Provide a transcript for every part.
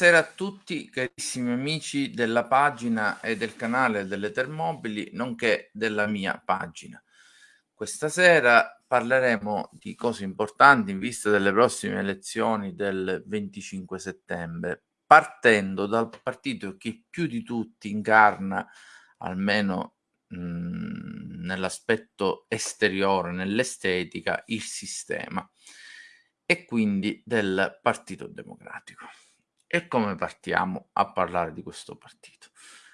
Buonasera a tutti carissimi amici della pagina e del canale delle Termobili, nonché della mia pagina. Questa sera parleremo di cose importanti in vista delle prossime elezioni del 25 settembre, partendo dal partito che più di tutti incarna, almeno mh, nell'aspetto esteriore, nell'estetica, il sistema, e quindi del Partito Democratico. E come partiamo a parlare di questo partito?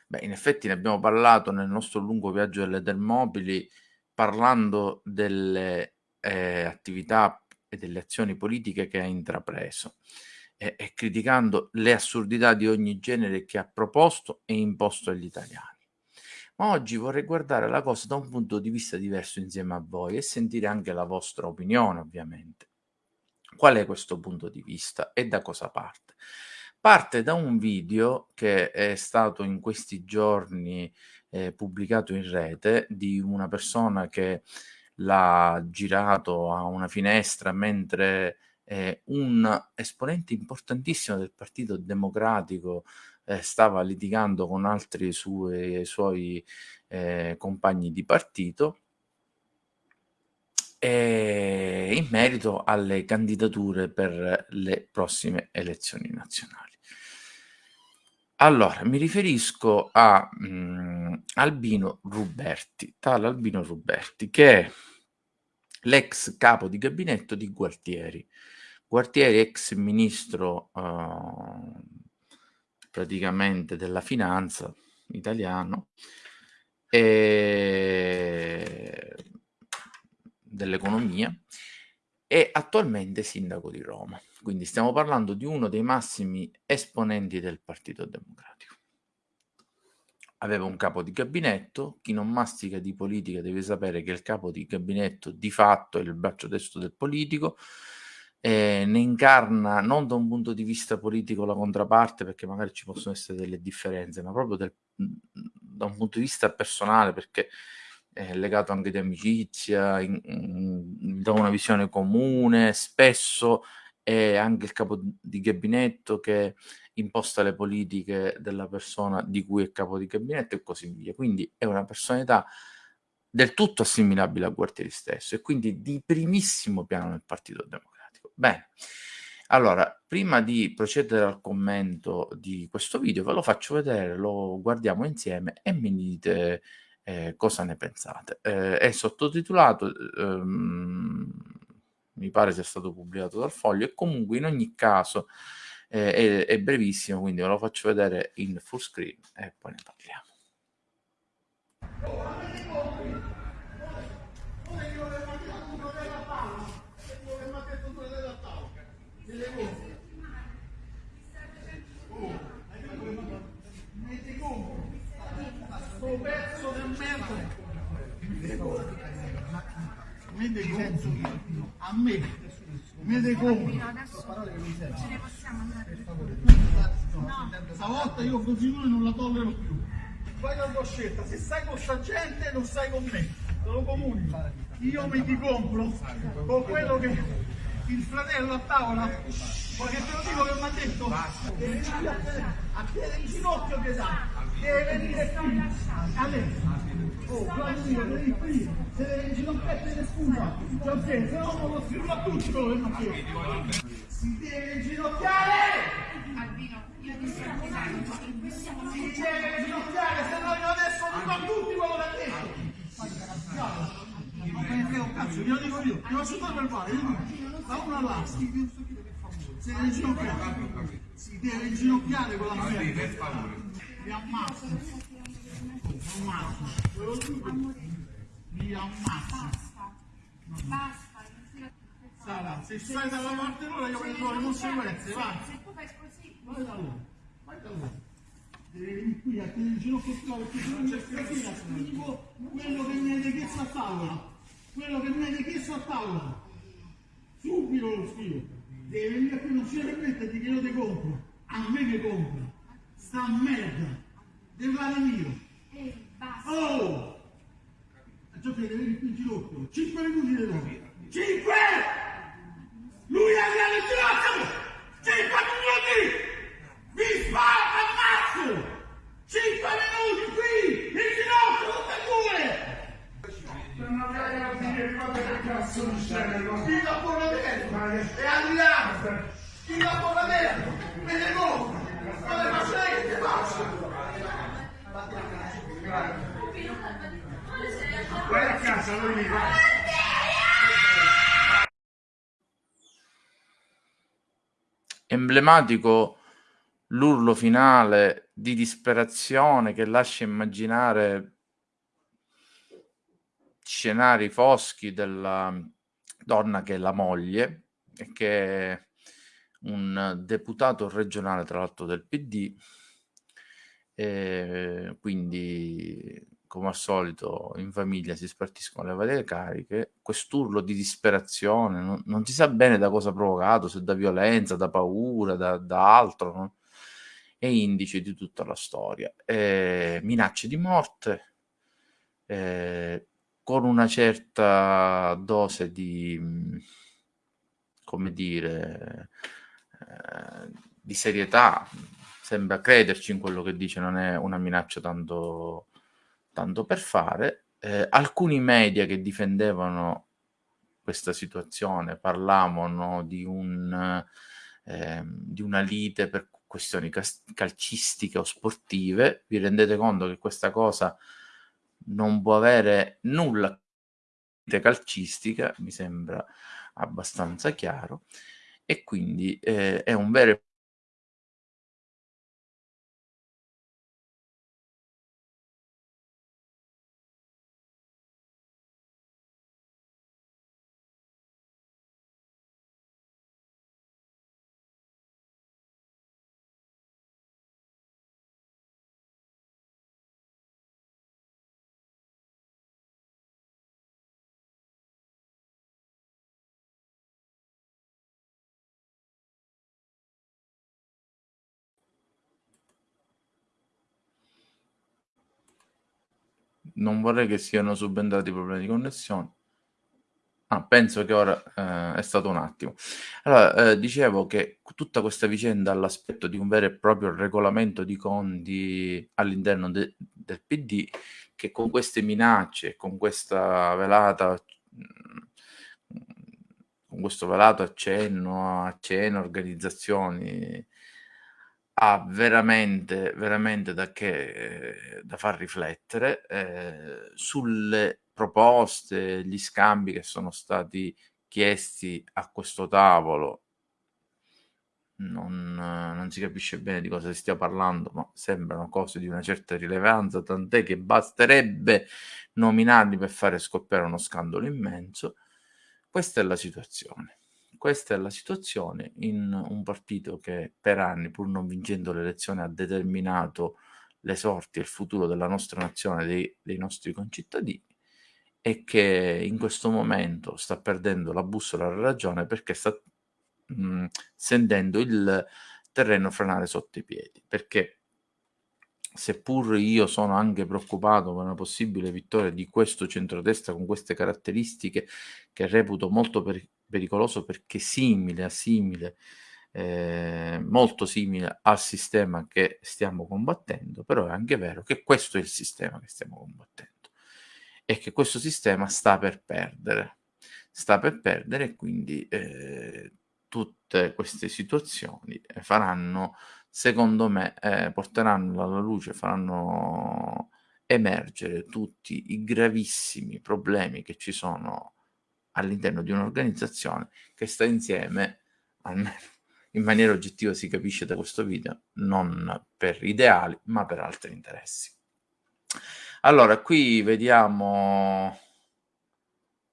Beh, in effetti ne abbiamo parlato nel nostro lungo viaggio delle Termopili, parlando delle eh, attività e delle azioni politiche che ha intrapreso e, e criticando le assurdità di ogni genere che ha proposto e imposto agli italiani. Ma oggi vorrei guardare la cosa da un punto di vista diverso insieme a voi e sentire anche la vostra opinione, ovviamente. Qual è questo punto di vista e da cosa parte? Parte da un video che è stato in questi giorni, ehm, pubblicato in rete di una persona che l'ha girato a una finestra mentre, ehm, un esponente importantissimo del Partito Democratico, ehm, stava litigando con altri sue suoi, ehm, compagni di partito in merito alle candidature per le prossime elezioni nazionali. Allora, mi riferisco a mh, Albino Ruberti, tale Albino Ruberti, che è l'ex capo di gabinetto di Gualtieri. Gualtieri, ex ministro uh, praticamente della finanza italiano e dell'economia e attualmente sindaco di Roma. Quindi stiamo parlando di uno dei massimi esponenti del Partito Democratico. Aveva un capo di gabinetto, chi non mastica di politica deve sapere che il capo di gabinetto di fatto è il braccio destro del politico, eh, ne incarna non da un punto di vista politico la controparte, perché magari ci possono essere delle differenze, ma proprio del, da un punto di vista personale, perché è legato anche di amicizia, in, in, da una visione comune, spesso è anche il capo di gabinetto che imposta le politiche della persona di cui è capo di gabinetto e così via. Quindi è una personalità del tutto assimilabile a Gualtieri stesso e quindi di primissimo piano nel Partito Democratico. Bene, allora, prima di procedere al commento di questo video, ve lo faccio vedere, lo guardiamo insieme e mi dite eh, cosa ne pensate. Eh, è sottotitolato, ehm, mi pare sia stato pubblicato dal Foglio, e comunque in ogni caso eh, è, è, brevissimo, quindi ve lo faccio vedere in full screen e poi ne parliamo. mi dei a me mi dei conto ce ne possiamo andare. Stavolta io così noi non la tollero più. Fai la tua scelta. Se stai con sta gente non stai con me. Te lo comunico. Io mi ti compro con quello che il fratello a tavola ma che te lo dico che mi ha detto deve venire a piede in ginocchio che dà. Deve venire qui. adesso Oh, e cioè, che Si deve ginocchiare! Albino, io ti sto Si deve ginocchiare, se no io adesso dico a tutti quello che ha detto! Ne frega un cazzo, glielo dico io, ti faccio tutto per male, da uno all'altro. Si deve inginocchiare, si deve inginocchiare con la merda. Mi ammazzo. Mi ammazzo. Basta. Sara, se stai dalla parte loro io prendo le conseguenze, vai. Se tu fai così. Vai da loro, vai da loro. Devi venire qui a tenere il ginocchio qua perché se non c'è stasera spiego quello che mi avete chiesto a tavola. Quello che mi avete chiesto a tavola. Subito lo scrivo. Devi venire qui, non ci permetterti che io ti compro. A me che compro. Sta merda. Devi fare mio. Ehi, basta. Oh! Devi venire qui in ginocchio. 5 minuti di nuovo. 5! Lui è il ginocchio! 5 minuti! Mi spara, ammazzo! 5 minuti qui! In ginocchio, tutte e due! Non avrei a dire quante cazzo di scene, Chi la porra dentro? E Adriano! Chi la porra dentro? Me ne compro! Ma le faccio lei che faccio? Emblematico l'urlo finale di disperazione che lascia immaginare scenari foschi della donna che è la moglie e che è un deputato regionale tra l'altro del PD e quindi come al solito in famiglia si spartiscono le varie cariche, quest'urlo di disperazione, non, non si sa bene da cosa provocato, se da violenza, da paura, da, da altro, no? è indice di tutta la storia. Eh, minacce di morte, eh, con una certa dose di, come dire, eh, di serietà, sembra crederci in quello che dice, non è una minaccia tanto tanto per fare, eh, alcuni media che difendevano questa situazione parlavano di, un, eh, di una lite per questioni calcistiche o sportive. Vi rendete conto che questa cosa non può avere nulla di calcistica, mi sembra abbastanza chiaro, e quindi eh, è un vero e non vorrei che siano subentrati problemi di connessione. Ah, penso che ora eh, è stato un attimo. Allora, eh, dicevo che tutta questa vicenda ha l'aspetto di un vero e proprio regolamento di conti all'interno de- del PD, che con queste minacce, con questa velata, mm, con questo velato accenno a cene, organizzazioni ha veramente, veramente da che da far riflettere, ehm, sulle proposte, gli scambi che sono stati chiesti a questo tavolo. Non non si capisce bene di cosa si stia parlando, ma sembrano cose di una certa rilevanza, tant'è che basterebbe nominarli per fare scoppiare uno scandalo immenso. Questa è la situazione. Questa è la situazione in un partito che per anni, pur non vincendo le elezioni, ha determinato le sorti e il futuro della nostra nazione, dei, dei nostri concittadini e che in questo momento sta perdendo la bussola alla ragione perché sta mh, sentendo il terreno franare sotto i piedi. Perché seppur io sono anche preoccupato per una possibile vittoria di questo centrodestra con queste caratteristiche che reputo molto per, pericoloso perché simile a simile, eh, molto simile al sistema che stiamo combattendo, però è anche vero che questo è il sistema che stiamo combattendo e che questo sistema sta per perdere, sta per perdere quindi eh, tutte queste situazioni faranno, secondo me, eh, porteranno alla luce, faranno emergere tutti i gravissimi problemi che ci sono all'interno di un'organizzazione che sta insieme, almeno in maniera oggettiva si capisce da questo video, non per ideali, ma per altri interessi. Allora, qui vediamo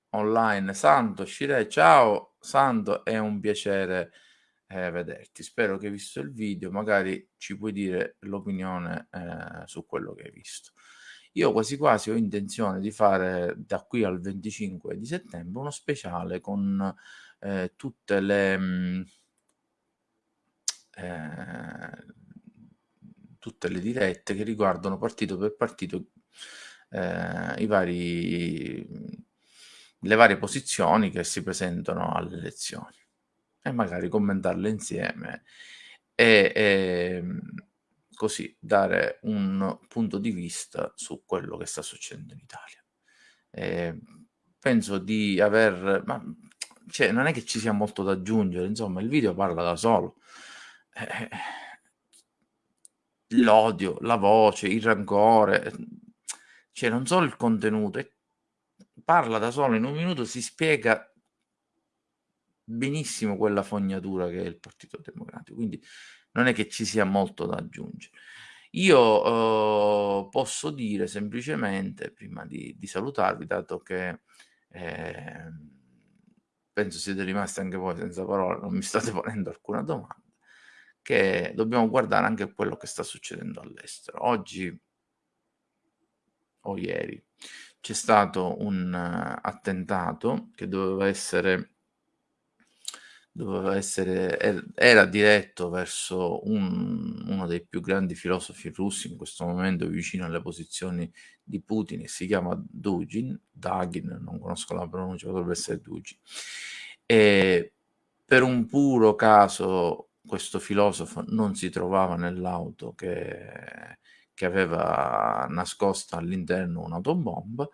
online Santo Scire. Ciao Santo, è un piacere eh, vederti. Spero che hai visto il video, magari ci puoi dire l'opinione eh, su quello che hai visto. Io quasi quasi ho intenzione di fare da qui al 25 di settembre uno speciale con eh, tutte le... Mh, mm, eh, tutte le dirette che riguardano partito per partito eh, i vari, le varie posizioni che si presentano alle elezioni. E magari commentarle insieme e, e così dare un punto di vista su quello che sta succedendo in Italia. E penso di aver... Ma, cioè, non è che ci sia molto da aggiungere, insomma, il video parla da solo. Eh, l'odio, la voce, il rancore, cioè non solo il contenuto, parla da solo, in un minuto si spiega benissimo quella fognatura che è il Partito Democratico, quindi non è che ci sia molto da aggiungere. Io eh, posso dire semplicemente, prima di, di salutarvi, dato che eh, penso siete rimasti anche voi senza parole, non mi state ponendo alcuna domanda, che dobbiamo guardare anche quello che sta succedendo all'estero. Oggi o ieri c'è stato un uh, attentato che doveva essere doveva essere er, era diretto verso un, uno dei più grandi filosofi russi in questo momento vicino alle posizioni di Putin si chiama Dugin, Dagin, non conosco la pronuncia, potrebbe essere Dugin. E per un puro caso questo filosofo non si trovava nell'auto che, che aveva nascosta all'interno un'autobomba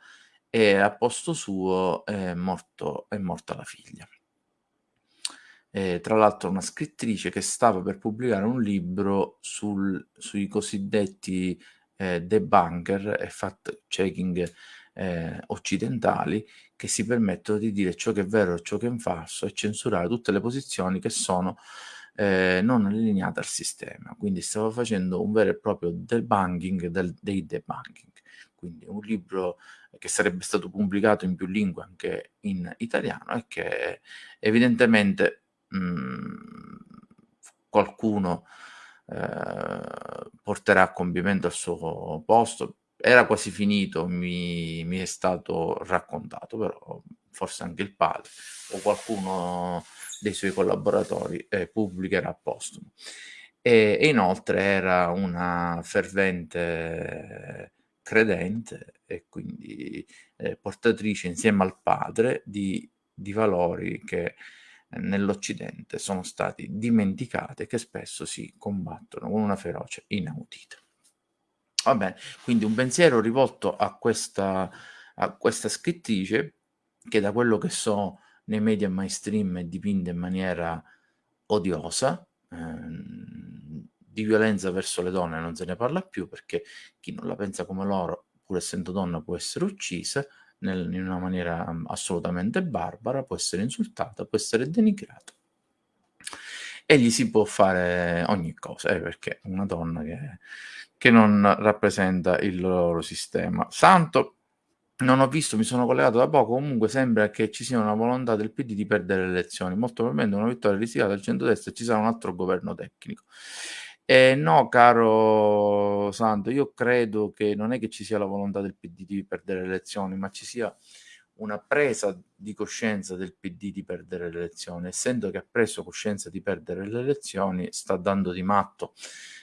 e a posto suo è, morto, è morta la figlia. E, tra l'altro una scrittrice che stava per pubblicare un libro sul, sui cosiddetti eh, debunker e fact-checking eh, occidentali che si permettono di dire ciò che è vero e ciò che è falso e censurare tutte le posizioni che sono eh, non allineata al sistema. Quindi stavo facendo un vero e proprio debunking del, dei debunking. Quindi un libro che sarebbe stato pubblicato in più lingue anche in italiano e che evidentemente mh, mm, qualcuno eh, porterà a compimento al suo posto. Era quasi finito, mi, mi è stato raccontato, però forse anche il padre o qualcuno dei suoi collaboratori eh, pubblicherà postumo. E, e, inoltre era una fervente credente e quindi eh, portatrice insieme al padre di, di valori che nell'Occidente sono stati dimenticati e che spesso si combattono con una ferocia inaudita. Va bene, quindi un pensiero rivolto a questa, a questa scrittrice che da quello che so nei media mainstream è dipinta in maniera odiosa, ehm, di violenza verso le donne non se ne parla più perché chi non la pensa come loro, pur essendo donna, può essere uccisa nel, in una maniera mm, assolutamente barbara, può essere insultata, può essere denigrata. E gli si può fare ogni cosa, eh, perché una donna che, che non rappresenta il loro sistema. Santo non ho visto, mi sono collegato da poco, comunque sembra che ci sia una volontà del PD di perdere le elezioni, molto probabilmente una vittoria rischiata al centro-destra e ci sarà un altro governo tecnico. Eh, no, caro Santo, io credo che non è che ci sia la volontà del PD di perdere le elezioni, ma ci sia una presa di coscienza del PD di perdere le elezioni. Essendo che ha preso coscienza di perdere le elezioni, sta dando di matto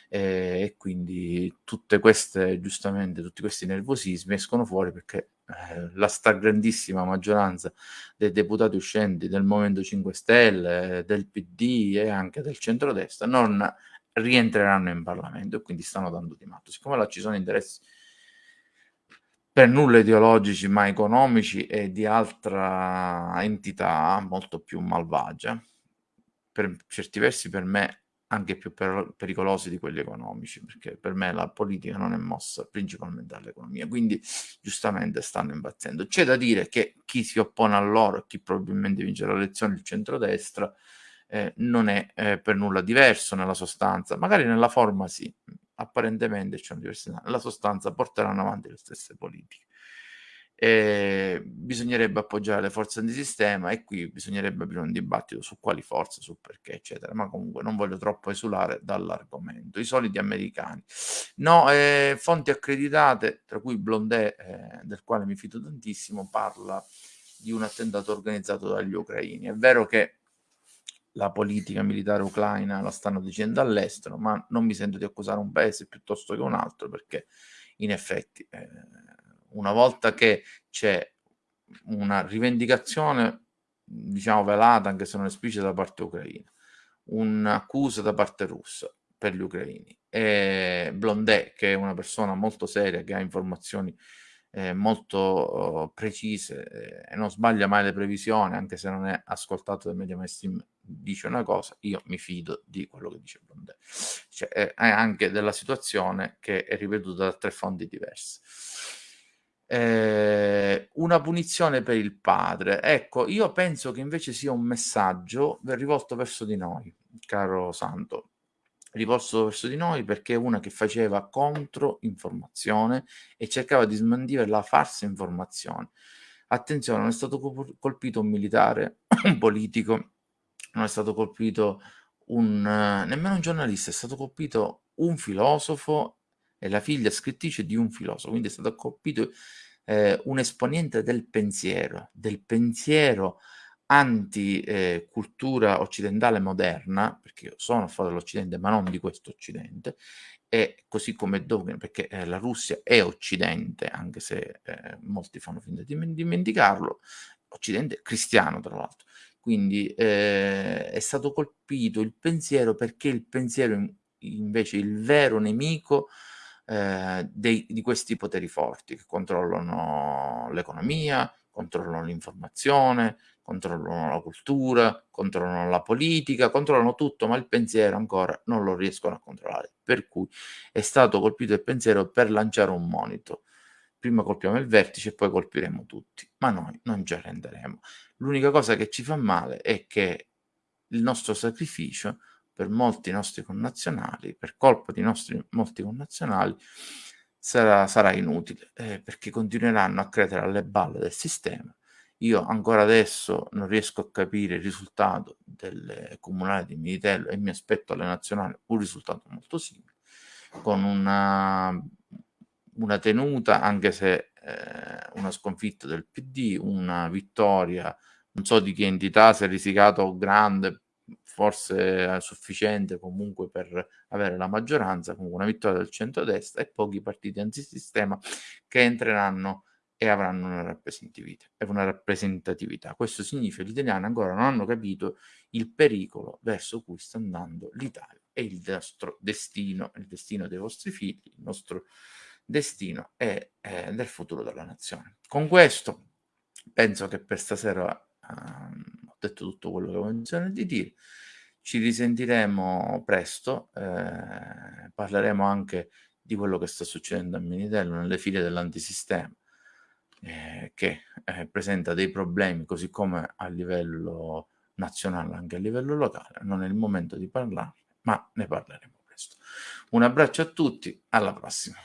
eh, e quindi tutte queste, giustamente, tutti questi nervosismi escono fuori perché eh, la stragrandissima maggioranza dei deputati uscenti del Movimento 5 Stelle, del PD e anche del centrodestra non rientreranno in Parlamento e quindi stanno dando di matto. Siccome là ci sono interessi per nulla ideologici ma economici e di altra entità molto più malvagia, per certi versi per me anche più per, pericolosi di quelli economici, perché per me la politica non è mossa principalmente dall'economia, quindi giustamente stanno impazzendo. C'è da dire che chi si oppone a loro chi probabilmente vince la elezione, il centrodestra, eh, non è eh, per nulla diverso nella sostanza, magari nella forma sì, apparentemente c'è una diversità, nella sostanza porteranno avanti le stesse politiche. Eh, bisognerebbe appoggiare le forze antisistema e qui bisognerebbe aprire un dibattito su quali forze, su perché, eccetera. Ma comunque non voglio troppo esulare dall'argomento. I soliti americani. No, eh, fonti accreditate, tra cui Blondet, eh, del quale mi fido tantissimo, parla di un attentato organizzato dagli ucraini. È vero che la politica militare ucraina la stanno dicendo all'estero, ma non mi sento di accusare un paese piuttosto che un altro perché in effetti eh, una volta che c'è una rivendicazione, diciamo velata, anche se non esplicita da parte ucraina, un'accusa da parte russa per gli ucraini e Blondet, che è una persona molto seria, che ha informazioni eh, molto uh, precise eh, e non sbaglia mai le previsioni, anche se non è ascoltato dai media mainstream, dice una cosa, io mi fido di quello che dice Blondet. Cioè, è anche della situazione che è ripetuta da tre fonti diverse. Eh, una punizione per il padre. Ecco, io penso che invece sia un messaggio rivolto verso di noi, caro Santo, rivolto verso di noi perché è una che faceva contro informazione e cercava di smandire la falsa informazione. Attenzione, non è stato colpito un militare, un politico, non è stato colpito un, nemmeno un giornalista, è stato colpito un filosofo è la figlia scrittrice di un filosofo, quindi è stato colpito eh, un esponente del pensiero, del pensiero anti-cultura eh, occidentale moderna, perché sono a favore dell'Occidente, ma non di questo Occidente, e così come Dogma, perché eh, la Russia è Occidente, anche se eh, molti fanno finta di dimenticarlo, Occidente cristiano tra l'altro. Quindi eh, è stato colpito il pensiero perché il pensiero invece il vero nemico eh, dei, di questi poteri forti che controllano l'economia, controllano l'informazione, controllano la cultura, controllano la politica, controllano tutto, ma il pensiero ancora non lo riescono a controllare. Per cui è stato colpito il pensiero per lanciare un monito. Prima colpiamo il vertice e poi colpiremo tutti, ma noi non ci arrenderemo. L'unica cosa che ci fa male è che il nostro sacrificio per molti nostri connazionali, per colpa di nostri molti connazionali, sarà, sarà inutile, eh, perché continueranno a credere alle balle del sistema. Io ancora adesso non riesco a capire il risultato delle comunali di Militello e mi aspetto alle nazionali un risultato molto simile, con una, una tenuta, anche se eh, una sconfitta del PD, una vittoria, non so di che entità, se risicato grande, forse sufficiente comunque per avere la maggioranza, comunque una vittoria del centrodestra e pochi partiti antisistema che entreranno e avranno una rappresentatività. Una rappresentatività. Questo significa che gli italiani ancora non hanno capito il pericolo verso cui sta andando l'Italia e il nostro destino, il destino dei vostri figli, il nostro destino è, è del futuro della nazione. Con questo penso che per stasera eh, ho detto tutto quello che ho intenzione di dire. Ci risentiremo presto, eh, parleremo anche di quello che sta succedendo a Minitello nelle file dell'antisistema, eh, che eh, presenta dei problemi così come a livello nazionale, anche a livello locale. Non è il momento di parlarne, ma ne parleremo presto. Un abbraccio a tutti, alla prossima.